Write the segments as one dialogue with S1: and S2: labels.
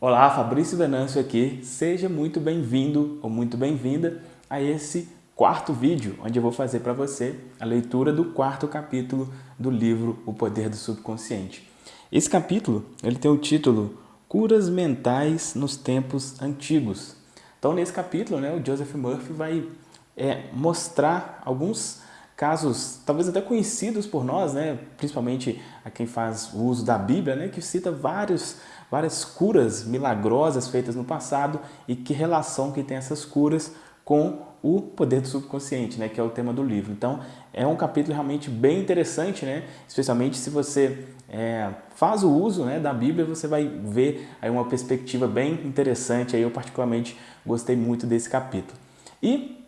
S1: Olá, Fabrício Venâncio aqui. Seja muito bem-vindo ou muito bem-vinda a esse quarto vídeo, onde eu vou fazer para você a leitura do quarto capítulo do livro O Poder do Subconsciente. Esse capítulo ele tem o título Curas Mentais nos Tempos Antigos. Então, nesse capítulo, né, o Joseph Murphy vai é, mostrar alguns casos, talvez até conhecidos por nós, né, principalmente a quem faz o uso da Bíblia, né, que cita vários várias curas milagrosas feitas no passado e que relação que tem essas curas com o poder do subconsciente, né, que é o tema do livro. Então, é um capítulo realmente bem interessante, né, especialmente se você é, faz o uso né, da Bíblia, você vai ver aí uma perspectiva bem interessante. Aí eu particularmente gostei muito desse capítulo. E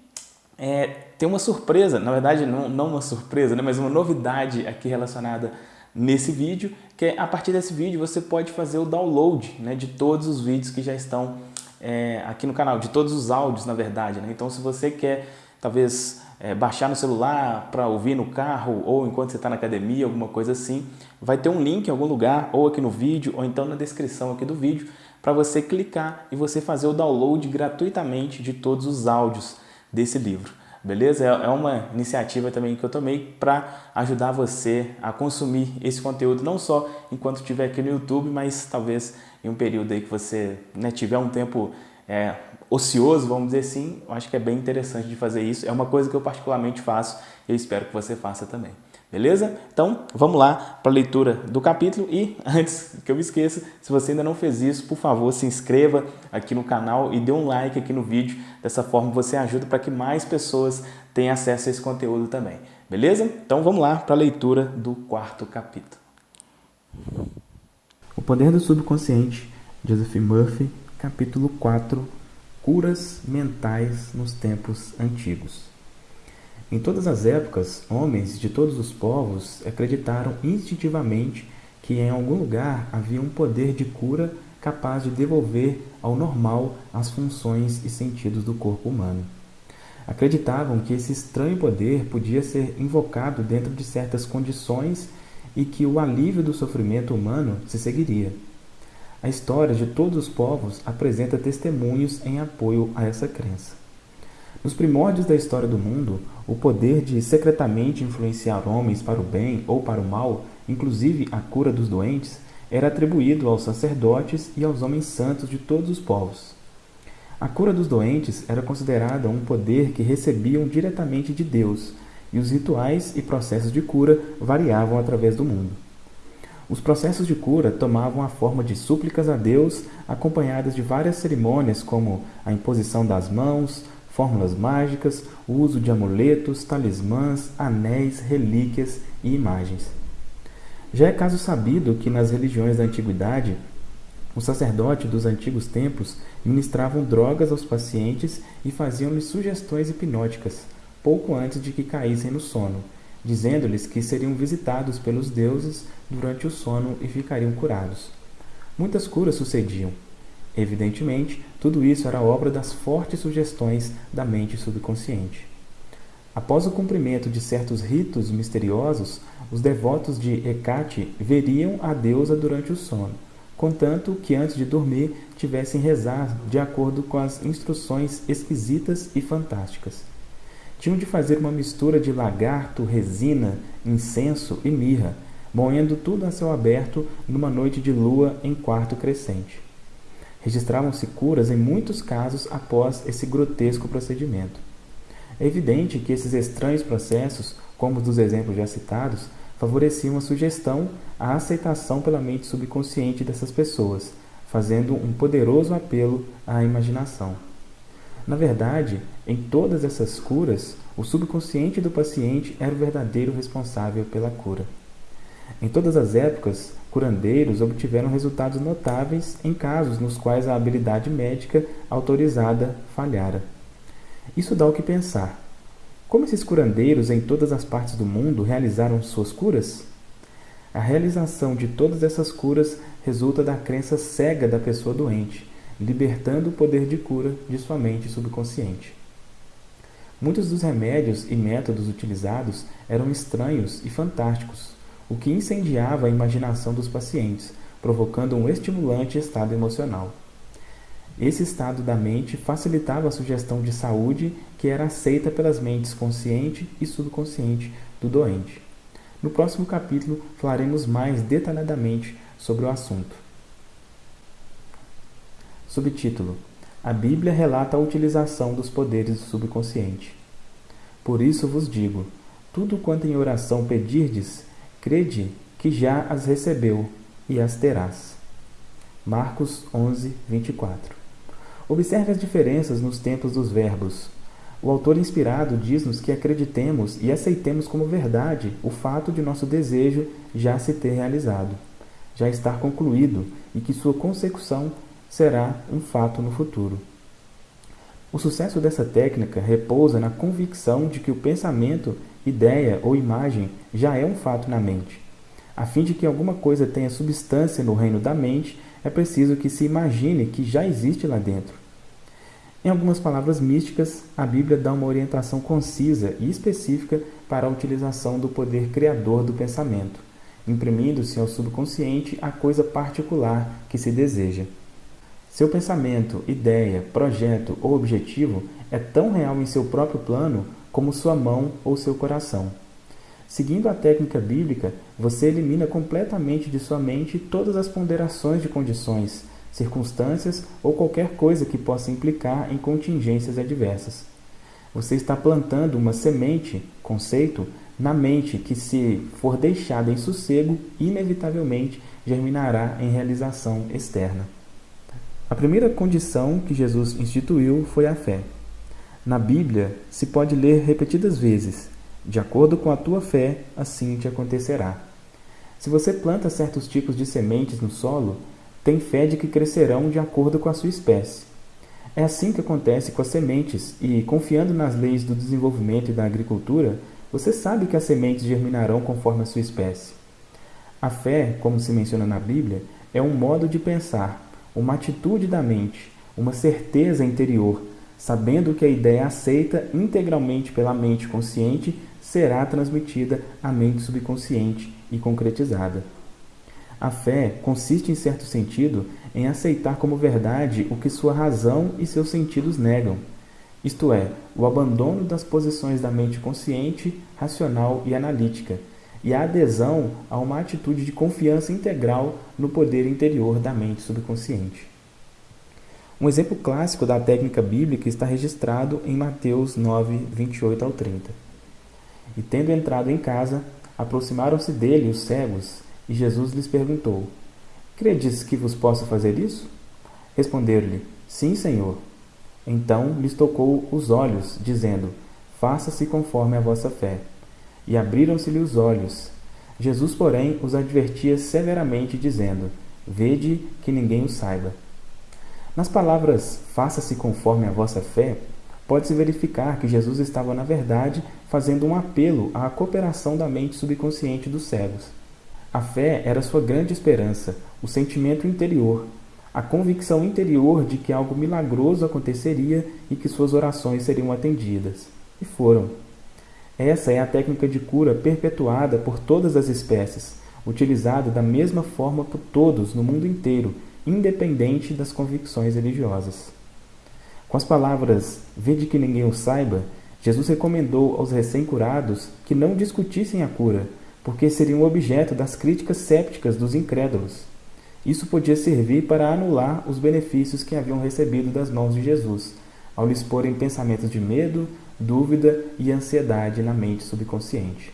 S1: é, tem uma surpresa, na verdade não, não uma surpresa, né, mas uma novidade aqui relacionada nesse vídeo, que é, a partir desse vídeo você pode fazer o download né, de todos os vídeos que já estão é, aqui no canal, de todos os áudios na verdade. Né? Então se você quer talvez é, baixar no celular para ouvir no carro ou enquanto você está na academia, alguma coisa assim, vai ter um link em algum lugar, ou aqui no vídeo, ou então na descrição aqui do vídeo, para você clicar e você fazer o download gratuitamente de todos os áudios desse livro beleza? É, é uma iniciativa também que eu tomei para ajudar você a consumir esse conteúdo, não só enquanto estiver aqui no YouTube, mas talvez em um período aí que você né, tiver um tempo é, ocioso, vamos dizer assim, eu acho que é bem interessante de fazer isso. É uma coisa que eu particularmente faço e eu espero que você faça também. Beleza? Então, vamos lá para a leitura do capítulo e antes que eu me esqueça, se você ainda não fez isso, por favor, se inscreva aqui no canal e dê um like aqui no vídeo. Dessa forma você ajuda para que mais pessoas tenham acesso a esse conteúdo também. Beleza? Então vamos lá para a leitura do quarto capítulo. O Poder do Subconsciente, Joseph Murphy, capítulo 4, Curas Mentais nos Tempos Antigos. Em todas as épocas, homens de todos os povos acreditaram instintivamente que em algum lugar havia um poder de cura capaz de devolver ao normal as funções e sentidos do corpo humano. Acreditavam que esse estranho poder podia ser invocado dentro de certas condições e que o alívio do sofrimento humano se seguiria. A história de todos os povos apresenta testemunhos em apoio a essa crença. Nos primórdios da história do mundo, o poder de secretamente influenciar homens para o bem ou para o mal, inclusive a cura dos doentes, era atribuído aos sacerdotes e aos homens santos de todos os povos. A cura dos doentes era considerada um poder que recebiam diretamente de Deus, e os rituais e processos de cura variavam através do mundo. Os processos de cura tomavam a forma de súplicas a Deus, acompanhadas de várias cerimônias como a imposição das mãos, fórmulas mágicas, o uso de amuletos, talismãs, anéis, relíquias e imagens. Já é caso sabido que nas religiões da antiguidade, os sacerdotes dos antigos tempos ministravam drogas aos pacientes e faziam-lhes sugestões hipnóticas, pouco antes de que caíssem no sono, dizendo-lhes que seriam visitados pelos deuses durante o sono e ficariam curados. Muitas curas sucediam, Evidentemente, tudo isso era obra das fortes sugestões da mente subconsciente. Após o cumprimento de certos ritos misteriosos, os devotos de Hecate veriam a deusa durante o sono, contanto que antes de dormir tivessem rezar de acordo com as instruções esquisitas e fantásticas. Tinham de fazer uma mistura de lagarto, resina, incenso e mirra, moendo tudo a céu aberto numa noite de lua em quarto crescente. Registravam-se curas em muitos casos após esse grotesco procedimento. É evidente que esses estranhos processos, como os dos exemplos já citados, favoreciam a sugestão, a aceitação pela mente subconsciente dessas pessoas, fazendo um poderoso apelo à imaginação. Na verdade, em todas essas curas, o subconsciente do paciente era o verdadeiro responsável pela cura. Em todas as épocas, curandeiros obtiveram resultados notáveis em casos nos quais a habilidade médica autorizada falhara. Isso dá o que pensar. Como esses curandeiros em todas as partes do mundo realizaram suas curas? A realização de todas essas curas resulta da crença cega da pessoa doente, libertando o poder de cura de sua mente subconsciente. Muitos dos remédios e métodos utilizados eram estranhos e fantásticos, o que incendiava a imaginação dos pacientes, provocando um estimulante estado emocional. Esse estado da mente facilitava a sugestão de saúde que era aceita pelas mentes consciente e subconsciente do doente. No próximo capítulo falaremos mais detalhadamente sobre o assunto. Subtítulo: A Bíblia relata a utilização dos poderes do subconsciente. Por isso vos digo: tudo quanto em oração pedirdes, crede que já as recebeu e as terás. Marcos 11, 24. Observe as diferenças nos tempos dos verbos. O autor inspirado diz-nos que acreditemos e aceitemos como verdade o fato de nosso desejo já se ter realizado, já estar concluído e que sua consecução será um fato no futuro. O sucesso dessa técnica repousa na convicção de que o pensamento, ideia ou imagem já é um fato na mente. A fim de que alguma coisa tenha substância no reino da mente, é preciso que se imagine que já existe lá dentro. Em algumas palavras místicas, a Bíblia dá uma orientação concisa e específica para a utilização do poder criador do pensamento, imprimindo-se ao subconsciente a coisa particular que se deseja. Seu pensamento, ideia, projeto ou objetivo é tão real em seu próprio plano como sua mão ou seu coração. Seguindo a técnica bíblica, você elimina completamente de sua mente todas as ponderações de condições, circunstâncias ou qualquer coisa que possa implicar em contingências adversas. Você está plantando uma semente, conceito, na mente que, se for deixada em sossego, inevitavelmente germinará em realização externa. A primeira condição que Jesus instituiu foi a fé. Na Bíblia se pode ler repetidas vezes: de acordo com a tua fé, assim te acontecerá. Se você planta certos tipos de sementes no solo, tem fé de que crescerão de acordo com a sua espécie. É assim que acontece com as sementes, e confiando nas leis do desenvolvimento e da agricultura, você sabe que as sementes germinarão conforme a sua espécie. A fé, como se menciona na Bíblia, é um modo de pensar, uma atitude da mente, uma certeza interior, sabendo que a ideia aceita integralmente pela mente consciente será transmitida à mente subconsciente e concretizada. A fé consiste, em certo sentido, em aceitar como verdade o que sua razão e seus sentidos negam, isto é, o abandono das posições da mente consciente, racional e analítica, e a adesão a uma atitude de confiança integral no poder interior da mente subconsciente. Um exemplo clássico da técnica bíblica está registrado em Mateus 9, 28 ao 30. E tendo entrado em casa, aproximaram-se dele os cegos e Jesus lhes perguntou: Credes que vos posso fazer isso? Responderam-lhe: Sim, Senhor. Então lhes tocou os olhos, dizendo: Faça-se conforme a vossa fé. E abriram-se-lhe os olhos. Jesus, porém, os advertia severamente, dizendo: Vede que ninguém o saiba. Nas palavras faça-se conforme a vossa fé, pode-se verificar que Jesus estava, na verdade, fazendo um apelo à cooperação da mente subconsciente dos cegos. A fé era sua grande esperança, o sentimento interior, a convicção interior de que algo milagroso aconteceria e que suas orações seriam atendidas. E foram. Essa é a técnica de cura perpetuada por todas as espécies, utilizada da mesma forma por todos no mundo inteiro, independente das convicções religiosas. Com as palavras Vede que ninguém o saiba, Jesus recomendou aos recém-curados que não discutissem a cura, porque seriam objeto das críticas sépticas dos incrédulos. Isso podia servir para anular os benefícios que haviam recebido das mãos de Jesus, ao lhes porem pensamentos de medo, dúvida e ansiedade na mente subconsciente.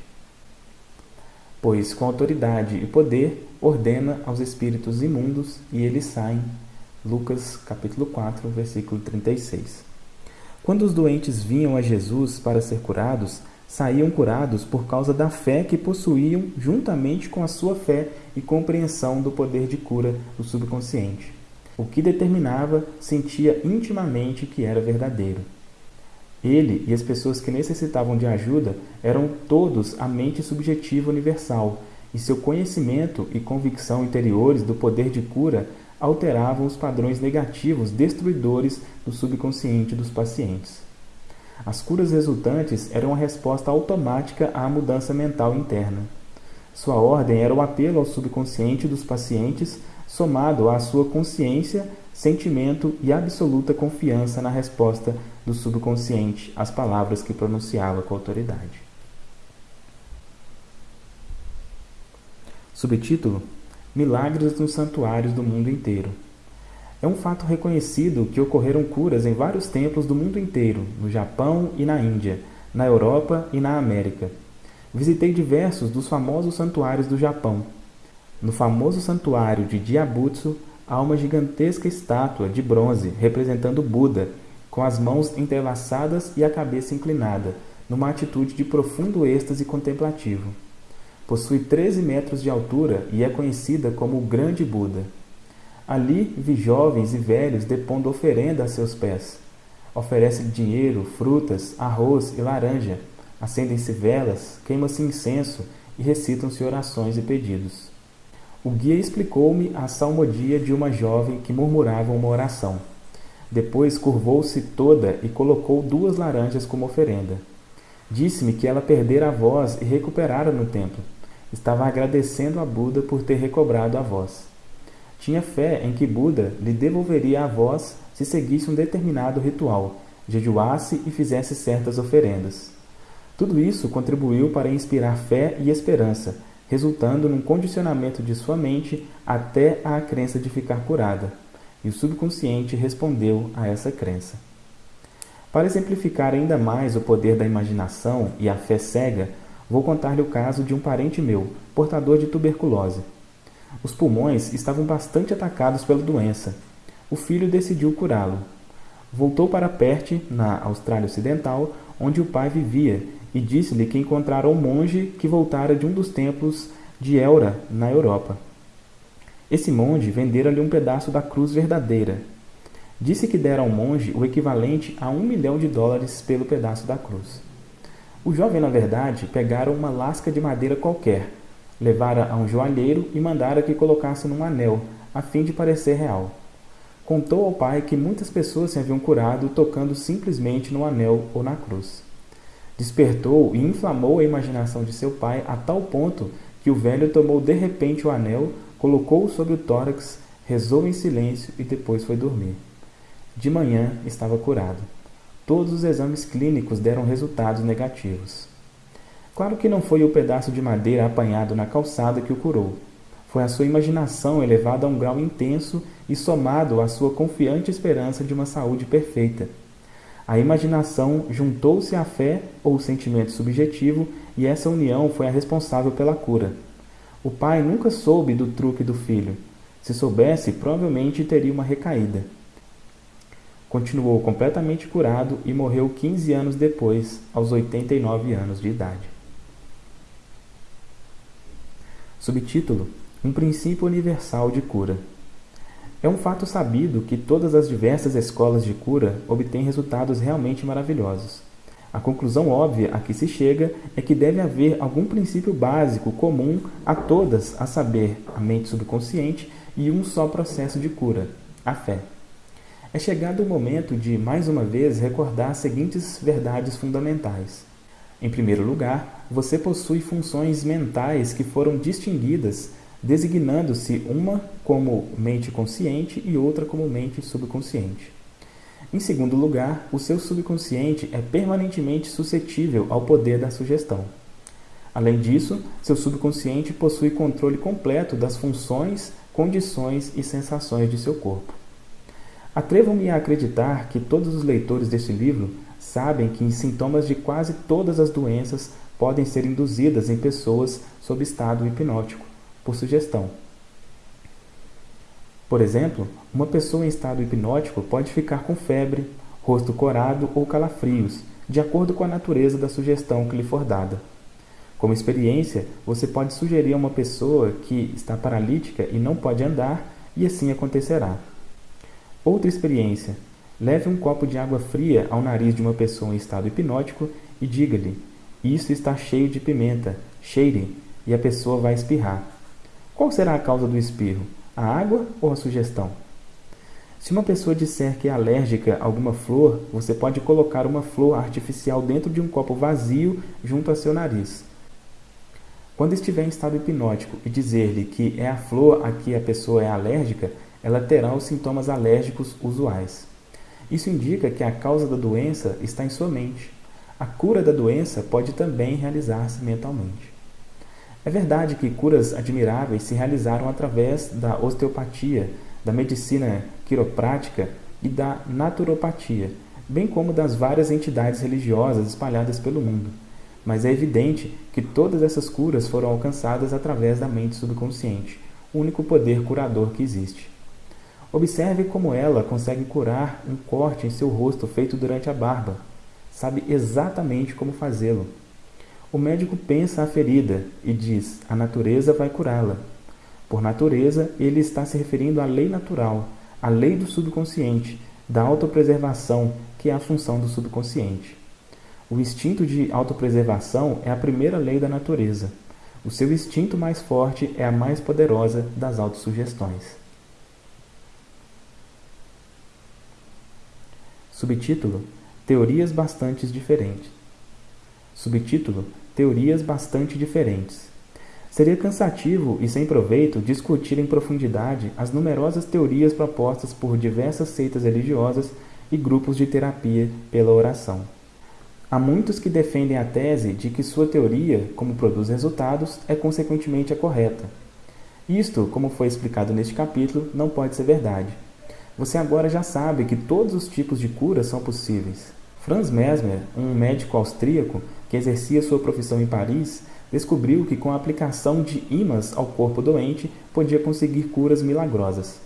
S1: Pois, com autoridade e poder, ordena aos espíritos imundos e eles saem. Lucas capítulo 4, versículo 36. Quando os doentes vinham a Jesus para ser curados, saíam curados por causa da fé que possuíam juntamente com a sua fé e compreensão do poder de cura do subconsciente, o que determinava sentia intimamente que era verdadeiro. Ele e as pessoas que necessitavam de ajuda eram todos a mente subjetiva universal, e seu conhecimento e convicção interiores do poder de cura alteravam os padrões negativos destruidores do subconsciente dos pacientes. As curas resultantes eram a resposta automática à mudança mental interna. Sua ordem era o apelo ao subconsciente dos pacientes somado à sua consciência, sentimento e absoluta confiança na resposta do subconsciente às palavras que pronunciava com autoridade. Subtítulo: Milagres nos santuários do mundo inteiro. É um fato reconhecido que ocorreram curas em vários templos do mundo inteiro, no Japão e na Índia, na Europa e na América. Visitei diversos dos famosos santuários do Japão. No famoso santuário de Diabutsu, há uma gigantesca estátua de bronze representando Buda, com as mãos entrelaçadas e a cabeça inclinada, numa atitude de profundo êxtase contemplativo. Possui 13 metros de altura e é conhecida como o Grande Buda. Ali vi jovens e velhos depondo oferenda a seus pés. Oferece-lhe dinheiro, frutas, arroz e laranja. Acendem-se velas, queima-se incenso e recitam-se orações e pedidos. O guia explicou-me a salmodia de uma jovem que murmurava uma oração. Depois curvou-se toda e colocou duas laranjas como oferenda. Disse-me que ela perdera a voz e recuperara no templo. Estava agradecendo a Buda por ter recobrado a voz. Tinha fé em que Buda lhe devolveria a voz se seguisse um determinado ritual, jejuasse e fizesse certas oferendas. Tudo isso contribuiu para inspirar fé e esperança, resultando num condicionamento de sua mente até a crença de ficar curada, e o subconsciente respondeu a essa crença. Para exemplificar ainda mais o poder da imaginação e a fé cega, vou contar-lhe o caso de um parente meu, portador de tuberculose. Os pulmões estavam bastante atacados pela doença. O filho decidiu curá-lo. Voltou para Perth, na Austrália Ocidental, onde o pai vivia, e disse-lhe que encontrara um monge que voltara de um dos templos de Elra, na Europa. Esse monge vendera-lhe um pedaço da cruz verdadeira. Disse que dera ao monge o equivalente a um milhão de dólares pelo pedaço da cruz. O jovem, na verdade, pegara uma lasca de madeira qualquer, Levara a um joalheiro e mandara que colocasse num anel, a fim de parecer real. Contou ao pai que muitas pessoas se haviam curado tocando simplesmente no anel ou na cruz. Despertou e inflamou a imaginação de seu pai a tal ponto que o velho tomou de repente o anel, colocou-o sobre o tórax, rezou em silêncio e depois foi dormir. De manhã estava curado. Todos os exames clínicos deram resultados negativos. Claro que não foi o pedaço de madeira apanhado na calçada que o curou. Foi a sua imaginação elevada a um grau intenso e somado à sua confiante esperança de uma saúde perfeita. A imaginação juntou-se à fé ou sentimento subjetivo e essa união foi a responsável pela cura. O pai nunca soube do truque do filho. Se soubesse, provavelmente teria uma recaída. Continuou completamente curado e morreu 15 anos depois, aos 89 anos de idade. Subtítulo: Um princípio universal de cura. É um fato sabido que todas as diversas escolas de cura obtêm resultados realmente maravilhosos. A conclusão óbvia a que se chega é que deve haver algum princípio básico comum a todas, a saber, a mente subconsciente e um só processo de cura, a fé. É chegado o momento de, mais uma vez, recordar as seguintes verdades fundamentais. Em primeiro lugar, você possui funções mentais que foram distinguidas, designando-se uma como mente consciente e outra como mente subconsciente. Em segundo lugar, o seu subconsciente é permanentemente suscetível ao poder da sugestão. Além disso, seu subconsciente possui controle completo das funções, condições e sensações de seu corpo. Atrevo-me a acreditar que todos os leitores deste livro sabem que sintomas de quase todas as doenças podem ser induzidas em pessoas sob estado hipnótico, por sugestão. Por exemplo, uma pessoa em estado hipnótico pode ficar com febre, rosto corado ou calafrios, de acordo com a natureza da sugestão que lhe for dada. Como experiência, você pode sugerir a uma pessoa que está paralítica e não pode andar, e assim acontecerá. Outra experiência, Leve um copo de água fria ao nariz de uma pessoa em estado hipnótico e diga-lhe: Isso está cheio de pimenta, cheire, e a pessoa vai espirrar. Qual será a causa do espirro? A água ou a sugestão? Se uma pessoa disser que é alérgica a alguma flor, você pode colocar uma flor artificial dentro de um copo vazio junto a seu nariz. Quando estiver em estado hipnótico e dizer-lhe que é a flor a que a pessoa é alérgica, ela terá os sintomas alérgicos usuais. Isso indica que a causa da doença está em sua mente. A cura da doença pode também realizar-se mentalmente. É verdade que curas admiráveis se realizaram através da osteopatia, da medicina quiroprática e da naturopatia, bem como das várias entidades religiosas espalhadas pelo mundo. Mas é evidente que todas essas curas foram alcançadas através da mente subconsciente, o único poder curador que existe. Observe como ela consegue curar um corte em seu rosto feito durante a barba. Sabe exatamente como fazê-lo. O médico pensa a ferida e diz: a natureza vai curá-la. Por natureza, ele está se referindo à lei natural, à lei do subconsciente, da autopreservação, que é a função do subconsciente. O instinto de autopreservação é a primeira lei da natureza. O seu instinto mais forte é a mais poderosa das autossugestões. Subtítulo: Teorias bastante diferentes. Subtítulo: Teorias bastante diferentes. Seria cansativo e sem proveito discutir em profundidade as numerosas teorias propostas por diversas seitas religiosas e grupos de terapia pela oração. Há muitos que defendem a tese de que sua teoria, como produz resultados, é consequentemente a correta. Isto, como foi explicado neste capítulo, não pode ser verdade. Você agora já sabe que todos os tipos de cura são possíveis. Franz Mesmer, um médico austríaco que exercia sua profissão em Paris, descobriu que com a aplicação de ímãs ao corpo doente podia conseguir curas milagrosas.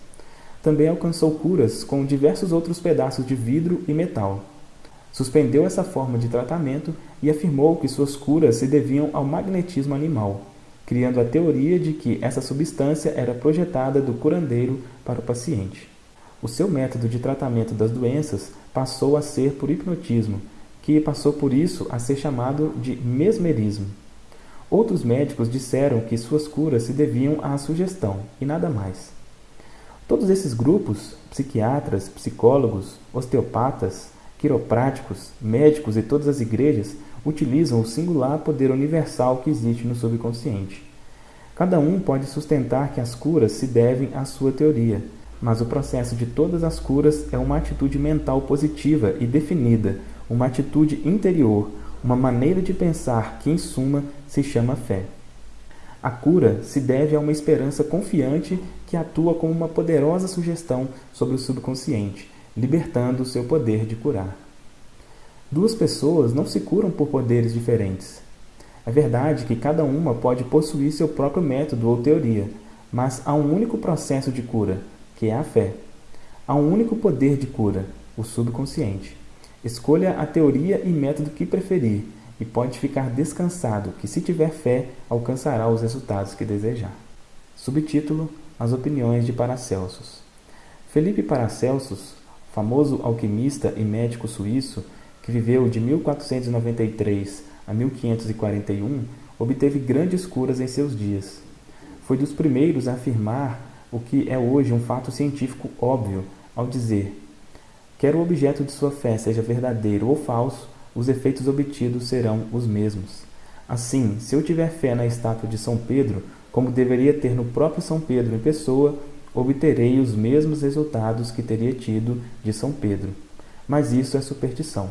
S1: Também alcançou curas com diversos outros pedaços de vidro e metal. Suspendeu essa forma de tratamento e afirmou que suas curas se deviam ao magnetismo animal, criando a teoria de que essa substância era projetada do curandeiro para o paciente. O seu método de tratamento das doenças passou a ser por hipnotismo, que passou por isso a ser chamado de mesmerismo. Outros médicos disseram que suas curas se deviam à sugestão e nada mais. Todos esses grupos, psiquiatras, psicólogos, osteopatas, quiropráticos, médicos e todas as igrejas, utilizam o singular poder universal que existe no subconsciente. Cada um pode sustentar que as curas se devem à sua teoria, mas o processo de todas as curas é uma atitude mental positiva e definida, uma atitude interior, uma maneira de pensar que, em suma, se chama fé. A cura se deve a uma esperança confiante que atua como uma poderosa sugestão sobre o subconsciente, libertando o seu poder de curar. Duas pessoas não se curam por poderes diferentes. É verdade que cada uma pode possuir seu próprio método ou teoria, mas há um único processo de cura, que é a fé. Há um único poder de cura, o subconsciente. Escolha a teoria e método que preferir e pode ficar descansado que, se tiver fé, alcançará os resultados que desejar. Subtítulo: As opiniões de Paracelsus. Felipe Paracelsus, famoso alquimista e médico suíço, que viveu de 1493 a 1541, obteve grandes curas em seus dias. Foi dos primeiros a afirmar o que é hoje um fato científico óbvio, ao dizer Quer o objeto de sua fé seja verdadeiro ou falso, os efeitos obtidos serão os mesmos. Assim, se eu tiver fé na estátua de São Pedro, como deveria ter no próprio São Pedro em pessoa, obterei os mesmos resultados que teria tido de São Pedro. Mas isso é superstição.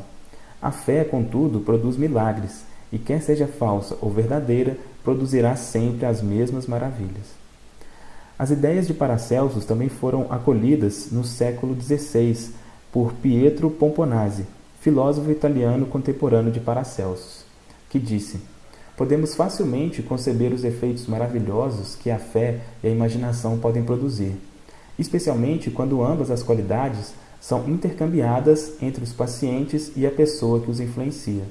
S1: A fé, contudo, produz milagres, e quer seja falsa ou verdadeira, produzirá sempre as mesmas maravilhas. As ideias de Paracelsus também foram acolhidas no século XVI por Pietro Pomponazzi, filósofo italiano contemporâneo de Paracelsus, que disse: Podemos facilmente conceber os efeitos maravilhosos que a fé e a imaginação podem produzir, especialmente quando ambas as qualidades são intercambiadas entre os pacientes e a pessoa que os influencia.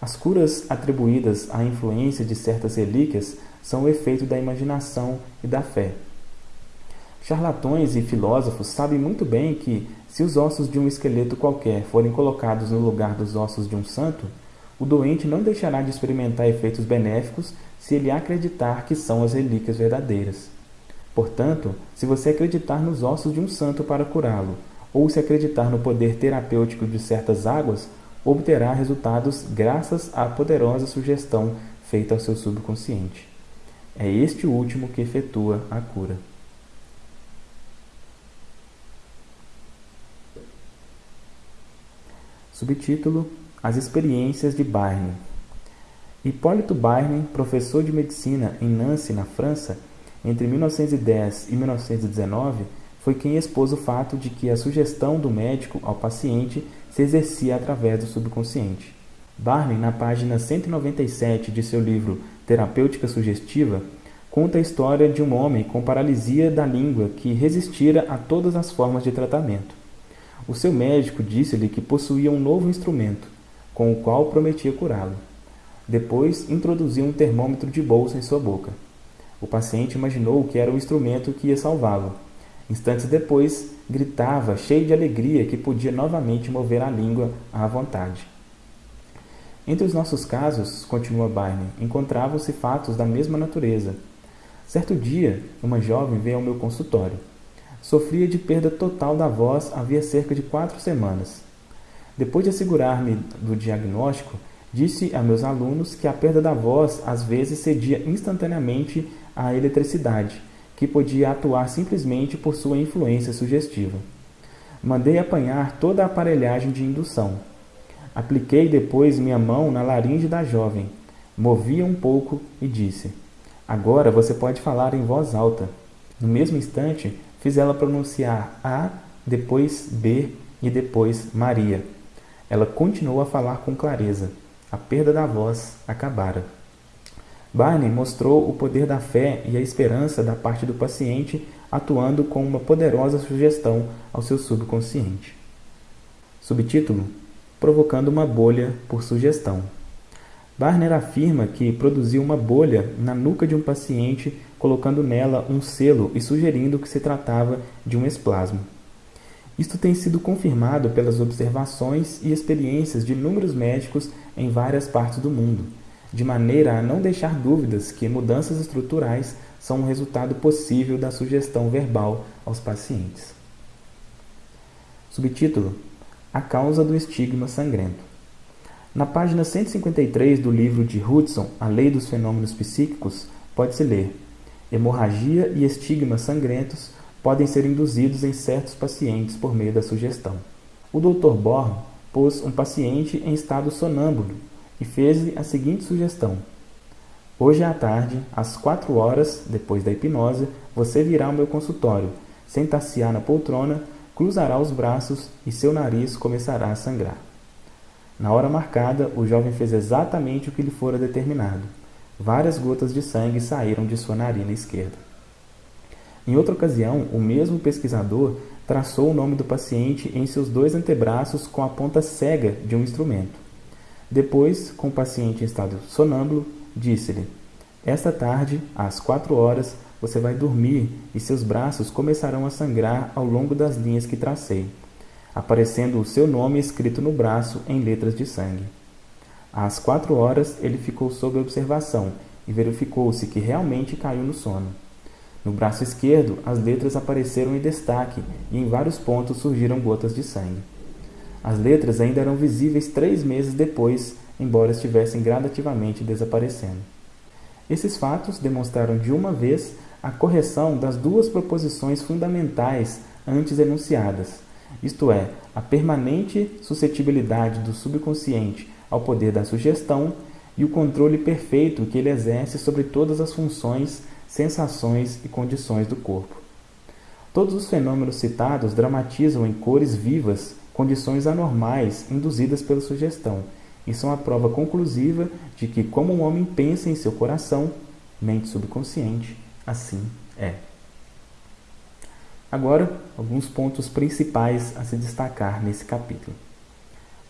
S1: As curas atribuídas à influência de certas relíquias são o efeito da imaginação e da fé. Charlatões e filósofos sabem muito bem que, se os ossos de um esqueleto qualquer forem colocados no lugar dos ossos de um santo, o doente não deixará de experimentar efeitos benéficos se ele acreditar que são as relíquias verdadeiras. Portanto, se você acreditar nos ossos de um santo para curá-lo, ou se acreditar no poder terapêutico de certas águas, obterá resultados graças à poderosa sugestão feita ao seu subconsciente. É este último que efetua a cura. Subtítulo: As experiências de Barney. Hipólito Barney, professor de medicina em Nancy, na França, entre 1910 e 1919, foi quem expôs o fato de que a sugestão do médico ao paciente se exercia através do subconsciente. Barney, na página 197 de seu livro Terapêutica Sugestiva, conta a história de um homem com paralisia da língua que resistira a todas as formas de tratamento. O seu médico disse-lhe que possuía um novo instrumento, com o qual prometia curá-lo. Depois, introduziu um termômetro de bolsa em sua boca. O paciente imaginou que era o instrumento que ia salvá-lo. Instantes depois, gritava, cheio de alegria, que podia novamente mover a língua à vontade. Entre os nossos casos, continua Barney, encontravam-se fatos da mesma natureza. Certo dia, uma jovem veio ao meu consultório. Sofria de perda total da voz havia cerca de quatro semanas. Depois de assegurar-me do diagnóstico, disse a meus alunos que a perda da voz às vezes cedia instantaneamente à eletricidade, que podia atuar simplesmente por sua influência sugestiva. Mandei apanhar toda a aparelhagem de indução. Apliquei depois minha mão na laringe da jovem, movi um pouco e disse: Agora você pode falar em voz alta. No mesmo instante, fiz ela pronunciar A, depois B e depois Maria. Ela continuou a falar com clareza. A perda da voz acabara. Barney mostrou o poder da fé e a esperança da parte do paciente atuando com uma poderosa sugestão ao seu subconsciente. Subtítulo provocando uma bolha por sugestão. Barner afirma que produziu uma bolha na nuca de um paciente, colocando nela um selo e sugerindo que se tratava de um esplasmo. Isto tem sido confirmado pelas observações e experiências de inúmeros médicos em várias partes do mundo, de maneira a não deixar dúvidas que mudanças estruturais são um resultado possível da sugestão verbal aos pacientes. Subtítulo a causa do estigma sangrento. Na página 153 do livro de Hudson, A Lei dos Fenômenos Psíquicos, pode-se ler: hemorragia e estigmas sangrentos podem ser induzidos em certos pacientes por meio da sugestão. O Dr. Born pôs um paciente em estado sonâmbulo e fez-lhe a seguinte sugestão: Hoje à tarde, às quatro horas, depois da hipnose, você virá ao meu consultório, sentar-se-á na poltrona cruzará os braços e seu nariz começará a sangrar. Na hora marcada, o jovem fez exatamente o que lhe fora determinado. Várias gotas de sangue saíram de sua narina esquerda. Em outra ocasião, o mesmo pesquisador traçou o nome do paciente em seus dois antebraços com a ponta cega de um instrumento. Depois, com o paciente em estado sonâmbulo, disse-lhe: Esta tarde, às quatro horas, você vai dormir e seus braços começarão a sangrar ao longo das linhas que tracei, aparecendo o seu nome escrito no braço em letras de sangue. Às quatro horas ele ficou sob observação e verificou-se que realmente caiu no sono. No braço esquerdo, as letras apareceram em destaque e em vários pontos surgiram gotas de sangue. As letras ainda eram visíveis três meses depois, embora estivessem gradativamente desaparecendo. Esses fatos demonstraram de uma vez a correção das duas proposições fundamentais antes enunciadas, isto é, a permanente suscetibilidade do subconsciente ao poder da sugestão e o controle perfeito que ele exerce sobre todas as funções, sensações e condições do corpo. Todos os fenômenos citados dramatizam em cores vivas condições anormais induzidas pela sugestão e são a prova conclusiva de que, como um homem pensa em seu coração, mente subconsciente, assim é. Agora, alguns pontos principais a se destacar nesse capítulo.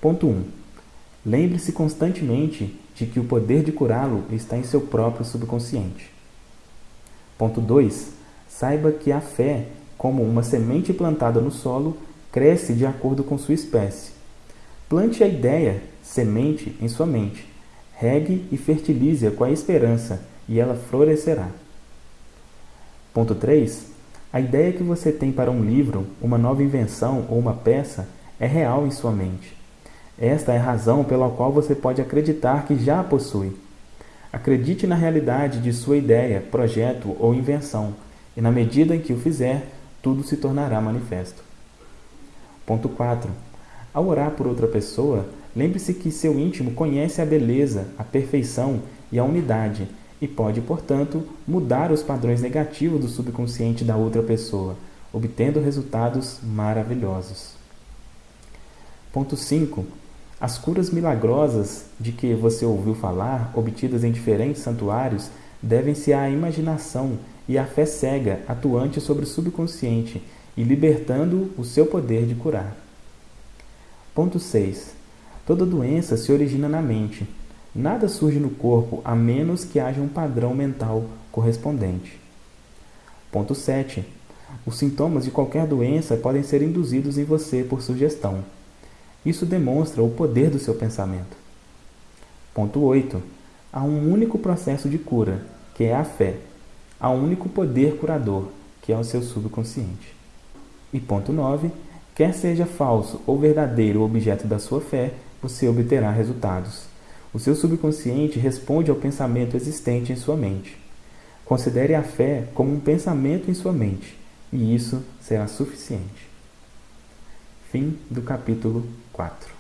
S1: Ponto 1. Lembre-se constantemente de que o poder de curá-lo está em seu próprio subconsciente. Ponto 2. Saiba que a fé, como uma semente plantada no solo, cresce de acordo com sua espécie. Plante a ideia, semente, em sua mente. Regue e fertilize-a com a esperança, e ela florescerá. Ponto 3. A ideia que você tem para um livro, uma nova invenção ou uma peça é real em sua mente. Esta é a razão pela qual você pode acreditar que já a possui. Acredite na realidade de sua ideia, projeto ou invenção, e na medida em que o fizer, tudo se tornará manifesto. Ponto 4. Ao orar por outra pessoa, lembre-se que seu íntimo conhece a beleza, a perfeição e a unidade e pode, portanto, mudar os padrões negativos do subconsciente da outra pessoa, obtendo resultados maravilhosos. Ponto 5. As curas milagrosas de que você ouviu falar, obtidas em diferentes santuários, devem-se à imaginação e à fé cega atuante sobre o subconsciente e libertando o seu poder de curar. Ponto 6. Toda doença se origina na mente. Nada surge no corpo a menos que haja um padrão mental correspondente. Ponto 7. Os sintomas de qualquer doença podem ser induzidos em você por sugestão. Isso demonstra o poder do seu pensamento. Ponto 8. Há um único processo de cura, que é a fé. Há um único poder curador, que é o seu subconsciente. E ponto 9. Quer seja falso ou verdadeiro o objeto da sua fé, você obterá resultados. O seu subconsciente responde ao pensamento existente em sua mente. Considere a fé como um pensamento em sua mente, e isso será suficiente. Fim do capítulo 4.